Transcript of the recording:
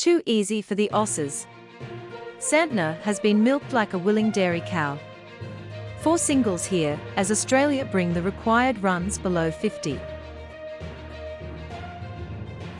Too easy for the Aussies. Santner has been milked like a willing dairy cow. Four singles here, as Australia bring the required runs below 50.